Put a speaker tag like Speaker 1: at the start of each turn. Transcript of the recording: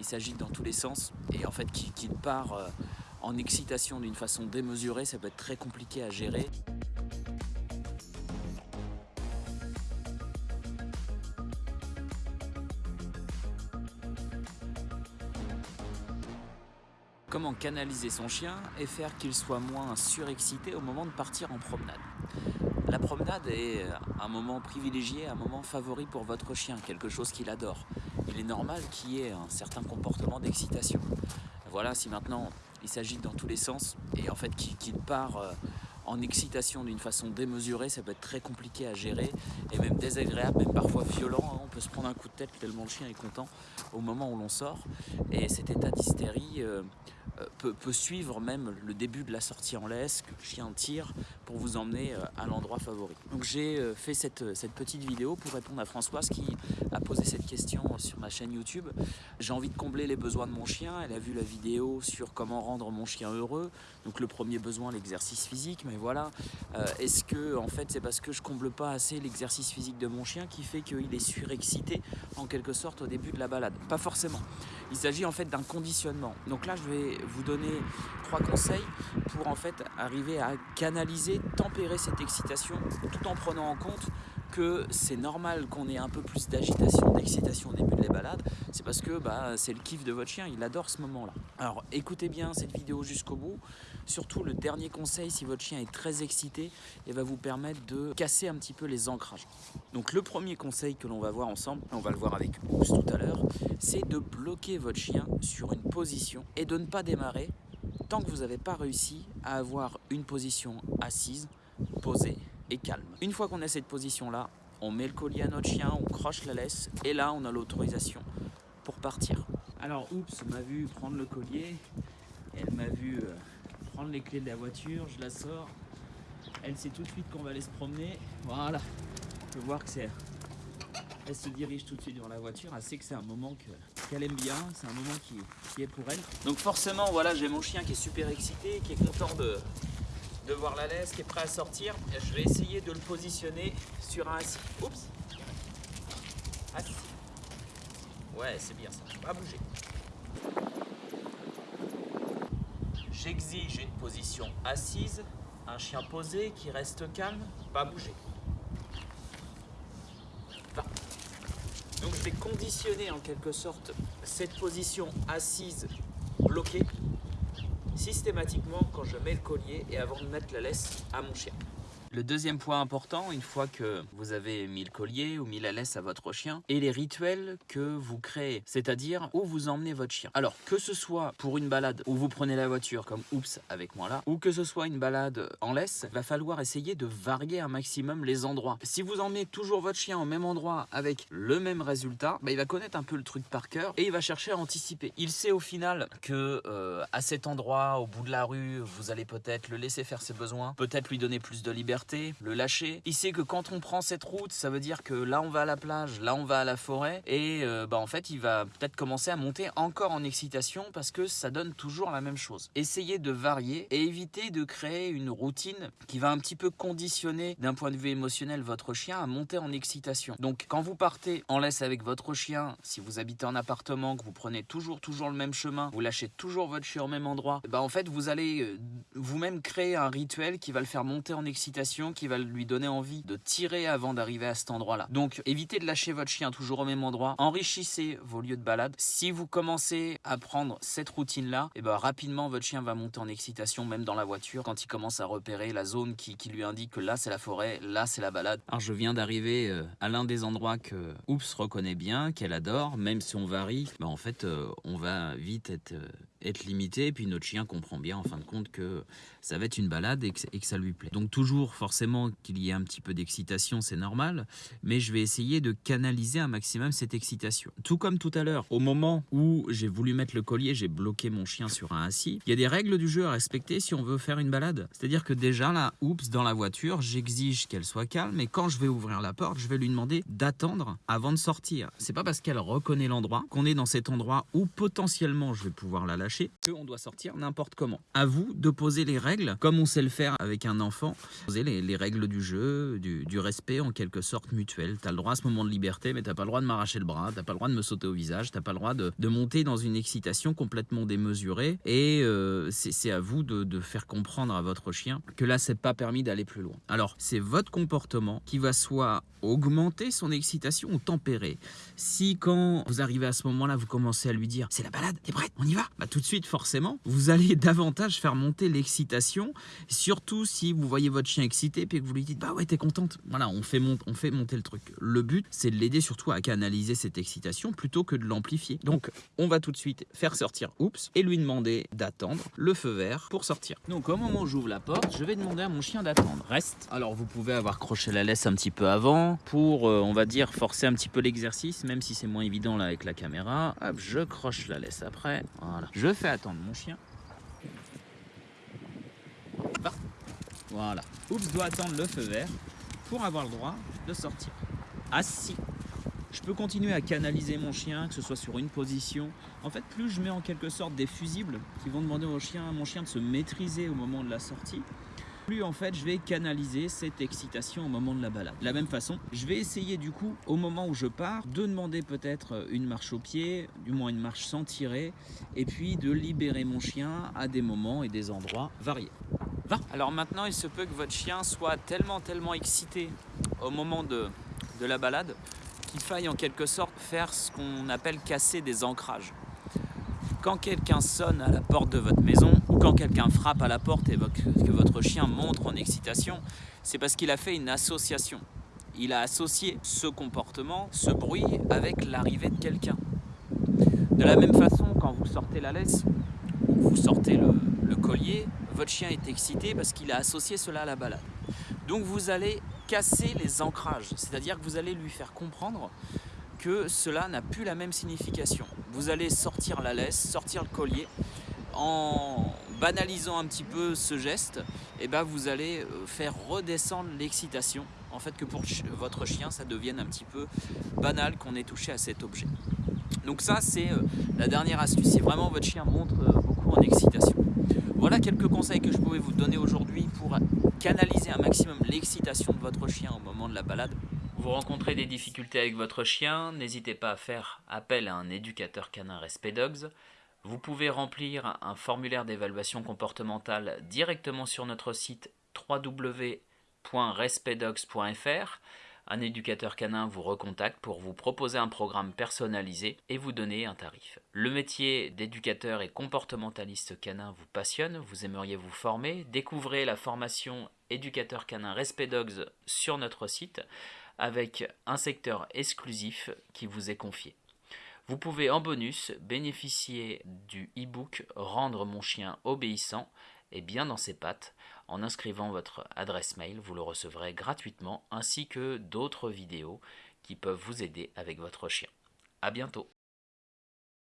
Speaker 1: il s'agite dans tous les sens et en fait qu'il part euh, en excitation d'une façon démesurée, ça peut être très compliqué à gérer. Comment canaliser son chien et faire qu'il soit moins surexcité au moment de partir en promenade? La promenade est un moment privilégié, un moment favori pour votre chien, quelque chose qu'il adore. Il est normal qu'il y ait un certain comportement d'excitation. Voilà, si maintenant il s'agit dans tous les sens et en fait qu'il part euh, en excitation d'une façon démesurée, ça peut être très compliqué à gérer et même désagréable, même parfois violent. Hein. On peut se prendre un coup de tête tellement le chien est content au moment où l'on sort. Et cet état d'hystérie euh, euh, peut, suivre même le début de la sortie en laisse, que le chien tire pour vous emmener à l'endroit favori. Donc j'ai fait cette, cette petite vidéo pour répondre à Françoise qui a posé cette question sur ma chaîne YouTube. J'ai envie de combler les besoins de mon chien. Elle a vu la vidéo sur comment rendre mon chien heureux. Donc le premier besoin, l'exercice physique. Mais voilà, euh, est-ce que en fait c'est parce que je comble pas assez l'exercice physique de mon chien qui fait qu'il est surexcité en quelque sorte au début de la balade? Pas forcément. Il s'agit en fait d'un conditionnement. Donc là, je vais vous donner trois conseils pour en fait arriver à canaliser, tempérer cette excitation tout en prenant en compte que c'est normal qu'on ait un peu plus d'agitation, d'excitation au début de la balade, c'est parce que bah, c'est le kiff de votre chien, il adore ce moment-là. Alors écoutez bien cette vidéo jusqu'au bout, surtout le dernier conseil, si votre chien est très excité, il va vous permettre de casser un petit peu les ancrages. Donc le premier conseil que l'on va voir ensemble, on va le voir avec Oups tout à l'heure, c'est de bloquer votre chien sur une position et de ne pas démarrer tant que vous n'avez pas réussi à avoir une position assise, posée calme. Une fois qu'on a cette position-là, on met le collier à notre chien, on croche la laisse et là on a l'autorisation pour partir. Alors Oups m'a vu prendre le collier, elle m'a vu euh, prendre les clés de la voiture, je la sors, elle sait tout de suite qu'on va aller se promener, voilà, on peut voir que c'est... Elle se dirige tout de suite vers la voiture, elle sait que c'est un moment qu'elle aime bien, c'est un moment qui, qui est pour elle. Donc forcément, voilà, j'ai mon chien qui est super excité, qui est content de, de voir la laisse qui est prêt à sortir. Je vais essayer de le positionner sur un assis. Oups Assis. Ouais, c'est bien ça. Pas bouger. J'exige une position assise, un chien posé qui reste calme, pas bouger. Donc je vais conditionner en quelque sorte cette position assise bloquée systématiquement quand je mets le collier et avant de mettre la laisse à mon chien. Le deuxième point important, une fois que vous avez mis le collier ou mis la laisse à votre chien, et les rituels que vous créez, c'est-à-dire où vous emmenez votre chien. Alors, que ce soit pour une balade où vous prenez la voiture, comme oups avec moi là, ou que ce soit une balade en laisse, va falloir essayer de varier un maximum les endroits. Si vous emmenez toujours votre chien au même endroit avec le même résultat, bah, il va connaître un peu le truc par cœur et il va chercher à anticiper. Il sait au final que euh, à cet endroit, au bout de la rue, vous allez peut-être le laisser faire ses besoins, peut-être lui donner plus de liberté le lâcher. Il sait que quand on prend cette route, ça veut dire que là on va à la plage, là on va à la forêt et euh, bah en fait il va peut-être commencer à monter encore en excitation parce que ça donne toujours la même chose. Essayez de varier et éviter de créer une routine qui va un petit peu conditionner d'un point de vue émotionnel votre chien à monter en excitation. Donc quand vous partez en laisse avec votre chien, si vous habitez en appartement, que vous prenez toujours toujours le même chemin, vous lâchez toujours votre chien au même endroit, bah en fait vous allez euh, vous-même créer un rituel qui va le faire monter en excitation qui va lui donner envie de tirer avant d'arriver à cet endroit-là. Donc évitez de lâcher votre chien toujours au même endroit. Enrichissez vos lieux de balade. Si vous commencez à prendre cette routine-là, et eh ben rapidement votre chien va monter en excitation même dans la voiture quand il commence à repérer la zone qui, lui indique que là c'est la forêt, là c'est la balade. Alors je viens d'arriver euh, à l'un des endroits que Oups reconnaît bien, qu'elle adore, même si on varie, ben en fait euh, on va vite être, euh, être limité et puis notre chien comprend bien en fin de compte que ça va être une balade et que, et que ça lui plaît. Donc toujours forcément qu'il y ait un petit peu d'excitation, c'est normal, mais je vais essayer de canaliser un maximum cette excitation. Tout comme tout à l'heure, au moment où j'ai voulu mettre le collier, j'ai bloqué mon chien sur un assis. Il y a des règles du jeu à respecter si on veut faire une balade. C'est-à-dire que déjà là, oups, dans la voiture, j'exige qu'elle soit calme, et quand je vais ouvrir la porte, je vais lui demander d'attendre avant de sortir. C'est pas parce qu'elle reconnaît l'endroit qu'on est dans cet endroit où potentiellement je vais pouvoir la lâcher fâché qu'on doit sortir n'importe comment. À vous de poser les règles comme on sait le faire avec un enfant. Poser les, règles du jeu, du, respect en quelque sorte mutuel. Tu as le droit à ce moment de liberté, mais tu pas le droit de m'arracher le bras, tu pas le droit de me sauter au visage, tu pas le droit de, monter dans une excitation complètement démesurée. Et euh, c'est à vous de, faire comprendre à votre chien que là, c'est pas permis d'aller plus loin. Alors, c'est votre comportement qui va soit augmenter son excitation ou tempérer. Si quand vous arrivez à ce moment-là, vous commencez à lui dire c'est la balade, t'es prête, on y va? Bah de suite forcément, vous allez davantage faire monter l'excitation, surtout si vous voyez votre chien excité puis que vous lui dites bah ouais t'es contente. Voilà, on fait, on fait monter le truc. Le but c'est de l'aider surtout à canaliser cette excitation plutôt que de l'amplifier. Donc on va tout de suite faire sortir oups et lui demander d'attendre le feu vert pour sortir. Donc au moment où j'ouvre la porte, je vais demander à mon chien d'attendre. Reste. Alors vous pouvez avoir croché la laisse un petit peu avant pour, euh, on va dire, forcer un petit peu l'exercice, même si c'est moins évident là avec la caméra. Hop, je croche la laisse après. Voilà. Je fais attendre mon chien. Voilà. Oups doit attendre le feu vert pour avoir le droit de sortir. Assis. Je peux continuer à canaliser mon chien, que ce soit sur une position. En fait, plus je mets en quelque sorte des fusibles qui vont demander au chien, à mon chien de se maîtriser au moment de la sortie, en fait je vais canaliser cette excitation au moment de la balade. De la même façon, je vais essayer du coup au moment où je pars de demander peut-être une marche au pied, du moins une marche sans tirer, et puis de libérer mon chien à des moments et des endroits variés. Va Alors maintenant il se peut que votre chien soit tellement tellement excité au moment de, de la balade qu'il faille en quelque sorte faire ce qu'on appelle casser des ancrages. Quand quelqu'un sonne à la porte de votre maison quand quelqu'un frappe à la porte et que votre chien montre en excitation, c'est parce qu'il a fait une association. Il a associé ce comportement, ce bruit avec l'arrivée de quelqu'un. De la même façon, quand vous sortez la laisse ou vous sortez le, le collier, votre chien est excité parce qu'il a associé cela à la balade. Donc vous allez casser les ancrages, c'est-à-dire que vous allez lui faire comprendre que cela n'a plus la même signification. Vous allez sortir la laisse, sortir le collier, en banalisant un petit peu ce geste, et eh ben vous allez euh, faire redescendre l'excitation. En fait, que pour votre chien, ça devienne un petit peu banal qu'on ait touché à cet objet. Donc ça, c'est euh, la dernière astuce. Si vraiment votre chien montre euh, beaucoup en excitation. Voilà quelques conseils que je pouvais vous donner aujourd'hui pour canaliser un maximum l'excitation de votre chien au moment de la balade. Vous rencontrez des difficultés avec votre chien, n'hésitez pas à faire appel à un éducateur canin Respect Dogs. Vous pouvez remplir un formulaire d'évaluation comportementale directement sur notre site www.respectdogs.fr. Un éducateur canin vous recontacte pour vous proposer un programme personnalisé et vous donner un tarif. Le métier d'éducateur et comportementaliste canin vous passionne, vous aimeriez vous former, découvrez la formation éducateur canin Respect Dogs sur notre site avec un secteur exclusif qui vous est confié. Vous pouvez en bonus bénéficier du e-book Rendre mon chien obéissant et bien dans ses pattes. En inscrivant votre adresse mail, vous le recevrez gratuitement ainsi que d'autres vidéos qui peuvent vous aider avec votre chien. A bientôt